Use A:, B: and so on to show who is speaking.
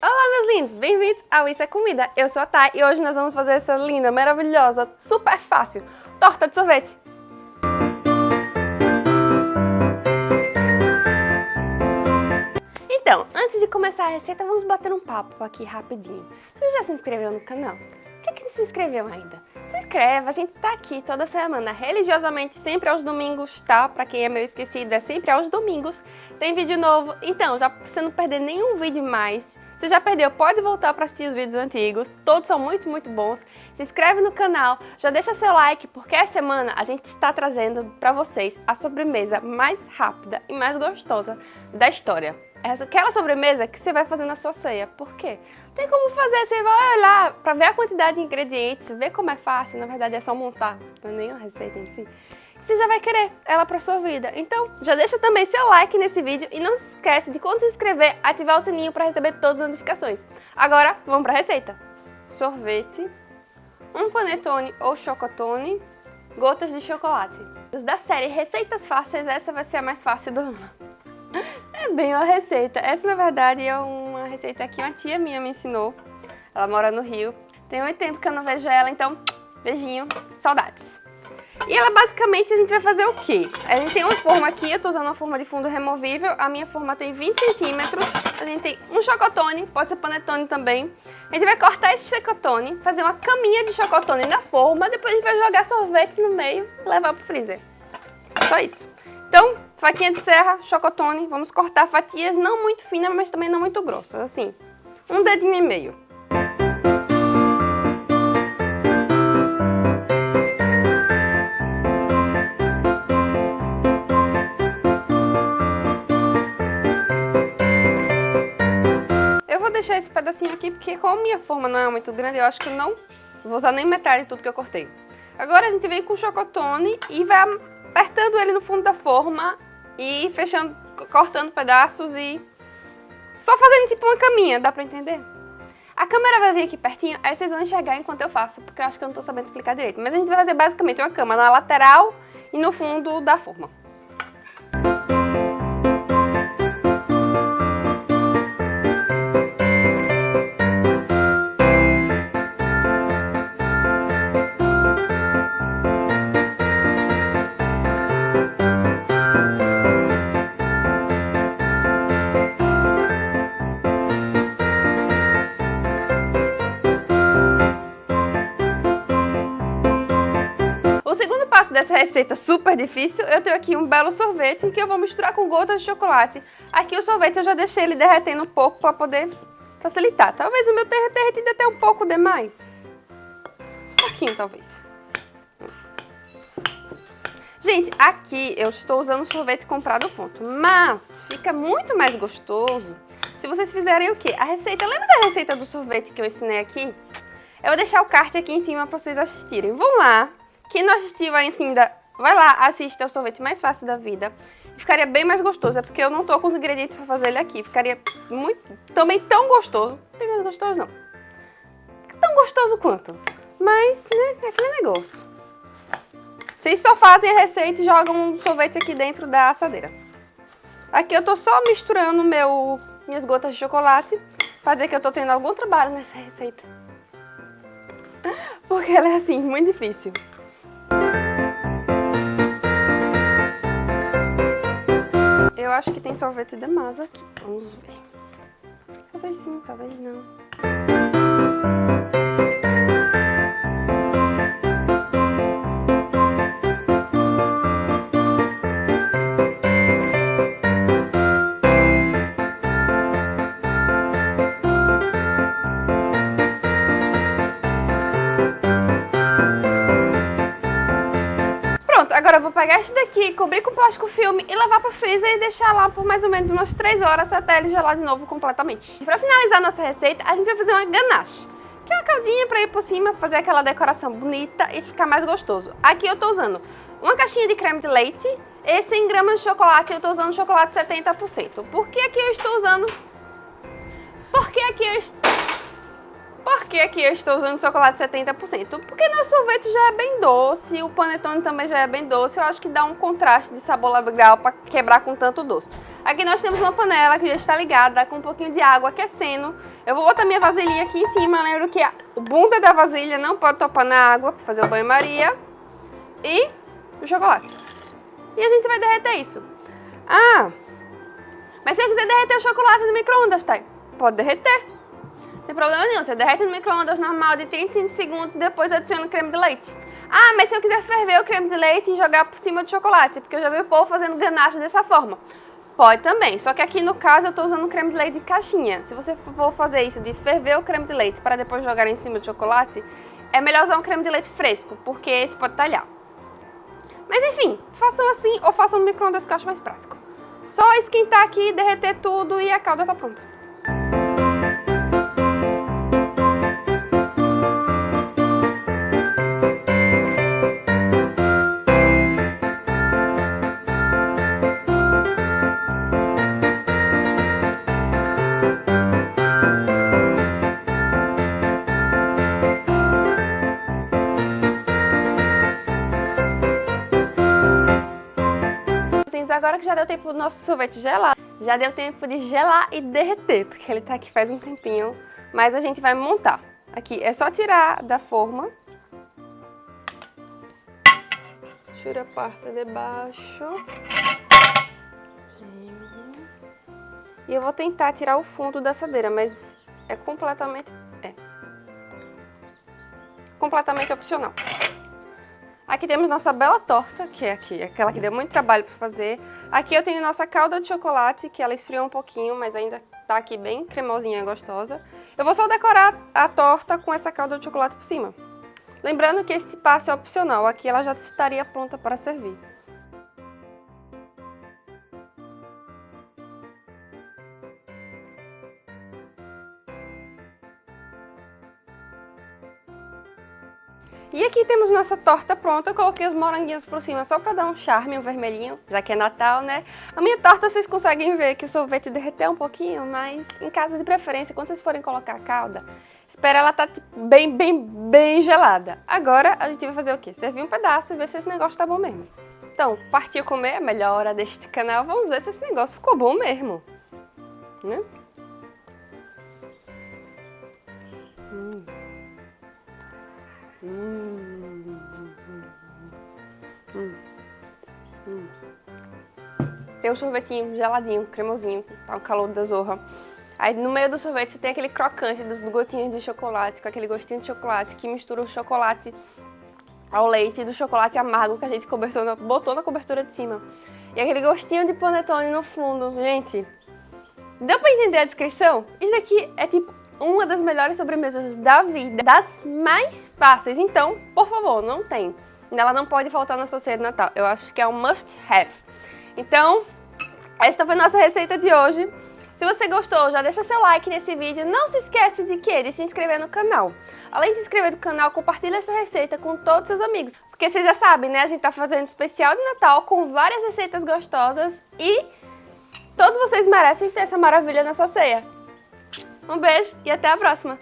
A: Olá meus lindos, bem-vindos ao Isso é Comida, eu sou a Thay e hoje nós vamos fazer essa linda, maravilhosa, super fácil torta de sorvete. Então, antes de começar a receita, vamos bater um papo aqui rapidinho. Você já se inscreveu no canal? Por que, que não se inscreveu ainda? Se inscreve, a gente tá aqui toda semana, religiosamente, sempre aos domingos, tá? Pra quem é meio esquecido, é sempre aos domingos, tem vídeo novo. Então, já pra você não perder nenhum vídeo mais, se já perdeu, pode voltar para assistir os vídeos antigos, todos são muito, muito bons. Se inscreve no canal, já deixa seu like, porque essa semana a gente está trazendo para vocês a sobremesa mais rápida e mais gostosa da história. Essa, aquela sobremesa que você vai fazer na sua ceia. Por quê? Tem como fazer, você vai olhar para ver a quantidade de ingredientes, ver como é fácil, na verdade é só montar, não é nem a receita em si você já vai querer ela para sua vida. Então, já deixa também seu like nesse vídeo e não se esquece de quando se inscrever, ativar o sininho para receber todas as notificações. Agora, vamos para a receita. Sorvete, um panetone ou chocotone, gotas de chocolate. Da série Receitas Fáceis, essa vai ser a mais fácil do ano. É bem uma receita. Essa, na verdade, é uma receita que uma tia minha me ensinou. Ela mora no Rio. Tem muito tempo que eu não vejo ela, então, beijinho, saudades. E ela basicamente a gente vai fazer o quê? A gente tem uma forma aqui, eu tô usando uma forma de fundo removível, a minha forma tem 20 centímetros, a gente tem um chocotone, pode ser panetone também. A gente vai cortar esse chocotone, fazer uma caminha de chocotone na forma, depois a gente vai jogar sorvete no meio e levar pro freezer. Só isso. Então, faquinha de serra, chocotone, vamos cortar fatias não muito finas, mas também não muito grossas, assim, um dedinho e meio. deixar esse pedacinho aqui, porque como minha forma não é muito grande, eu acho que eu não vou usar nem metade de tudo que eu cortei. Agora a gente vem com o chocotone e vai apertando ele no fundo da forma e fechando, cortando pedaços e só fazendo tipo uma caminha, dá pra entender? A câmera vai vir aqui pertinho, aí vocês vão enxergar enquanto eu faço, porque eu acho que eu não tô sabendo explicar direito. Mas a gente vai fazer basicamente uma cama na lateral e no fundo da forma. Dessa receita super difícil, eu tenho aqui um belo sorvete que eu vou misturar com gotas de chocolate. Aqui o sorvete eu já deixei ele derretendo um pouco para poder facilitar. Talvez o meu tenha derretido até um pouco demais. Um pouquinho, talvez. Gente, aqui eu estou usando sorvete comprado ponto, mas fica muito mais gostoso se vocês fizerem o quê? A receita, lembra da receita do sorvete que eu ensinei aqui? Eu vou deixar o card aqui em cima para vocês assistirem. Vão lá, quem não assistiu ainda, vai lá, assista o sorvete mais fácil da vida. Ficaria bem mais gostoso, é porque eu não tô com os ingredientes para fazer ele aqui. Ficaria muito, também tão gostoso. Bem mais gostoso não. Tão gostoso quanto. Mas, né, é aquele negócio. Vocês só fazem a receita e jogam um sorvete aqui dentro da assadeira. Aqui eu tô só misturando meu, minhas gotas de chocolate pra dizer que eu tô tendo algum trabalho nessa receita. Porque ela é assim, muito difícil. Eu acho que tem sorvete de massa aqui. Vamos ver. Talvez sim, talvez não. Cobrir com plástico filme e levar pro freezer e deixar lá por mais ou menos umas 3 horas até ele gelar de novo completamente. Pra finalizar nossa receita, a gente vai fazer uma ganache. Que é uma caldinha pra ir por cima, fazer aquela decoração bonita e ficar mais gostoso. Aqui eu tô usando uma caixinha de creme de leite e 100 gramas de chocolate, eu tô usando chocolate 70%. Por que aqui eu estou usando... Por que aqui eu estou... Que aqui eu estou usando chocolate 70%? Porque nosso sorvete já é bem doce, o panetone também já é bem doce, eu acho que dá um contraste de sabor legal para quebrar com tanto doce. Aqui nós temos uma panela que já está ligada com um pouquinho de água aquecendo. Eu vou botar minha vasilhinha aqui em cima, lembro que a bunda da vasilha não pode topar na água para fazer o banho-maria. E o chocolate. E a gente vai derreter isso. Ah, mas se eu quiser derreter o chocolate no micro-ondas, tá? Pode derreter. Tem problema nenhum, você derrete no micro-ondas normal de 30 segundos e depois adiciona o creme de leite. Ah, mas se eu quiser ferver o creme de leite e jogar por cima do chocolate, porque eu já vi o povo fazendo ganache dessa forma. Pode também, só que aqui no caso eu estou usando creme de leite de caixinha. Se você for fazer isso de ferver o creme de leite para depois jogar em cima do chocolate, é melhor usar um creme de leite fresco, porque esse pode talhar. Mas enfim, façam assim ou façam no micro-ondas que eu acho mais prático. Só esquentar aqui, derreter tudo e a calda está pronta. Agora que já deu tempo do nosso sorvete gelar, já deu tempo de gelar e derreter, porque ele tá aqui faz um tempinho, mas a gente vai montar. Aqui é só tirar da forma. Tira a parte de baixo. E eu vou tentar tirar o fundo da assadeira, mas é completamente... é. Completamente opcional. Aqui temos nossa bela torta, que é aqui, aquela que deu muito trabalho para fazer. Aqui eu tenho nossa calda de chocolate, que ela esfriou um pouquinho, mas ainda tá aqui bem cremosinha e gostosa. Eu vou só decorar a torta com essa calda de chocolate por cima. Lembrando que esse passo é opcional, aqui ela já estaria pronta para servir. E aqui temos nossa torta pronta, eu coloquei os moranguinhos por cima só para dar um charme, um vermelhinho, já que é Natal, né? A minha torta vocês conseguem ver que o sorvete derreteu um pouquinho, mas em caso de preferência, quando vocês forem colocar a calda, espera ela tá, tipo, bem, bem, bem gelada. Agora a gente vai fazer o quê? Servir um pedaço e ver se esse negócio tá bom mesmo. Então, partiu comer, a melhor hora deste canal, vamos ver se esse negócio ficou bom mesmo. Né? Hum. Hum. Tem um sorvetinho geladinho, cremosinho, tá um calor da zorra. Aí no meio do sorvete você tem aquele crocante dos gotinhos de chocolate, com aquele gostinho de chocolate que mistura o chocolate ao leite do chocolate amargo que a gente cobertou, botou na cobertura de cima. E aquele gostinho de panetone no fundo. Gente, deu pra entender a descrição? Isso daqui é tipo uma das melhores sobremesas da vida, das mais fáceis. Então, por favor, não tem. Ela não pode faltar na sua ceia de Natal. Eu acho que é um must have. Então, esta foi a nossa receita de hoje. Se você gostou, já deixa seu like nesse vídeo. Não se esquece de que? De se inscrever no canal. Além de se inscrever no canal, compartilha essa receita com todos os seus amigos. Porque vocês já sabem, né? A gente tá fazendo especial de Natal com várias receitas gostosas e todos vocês merecem ter essa maravilha na sua ceia. Um beijo e até a próxima!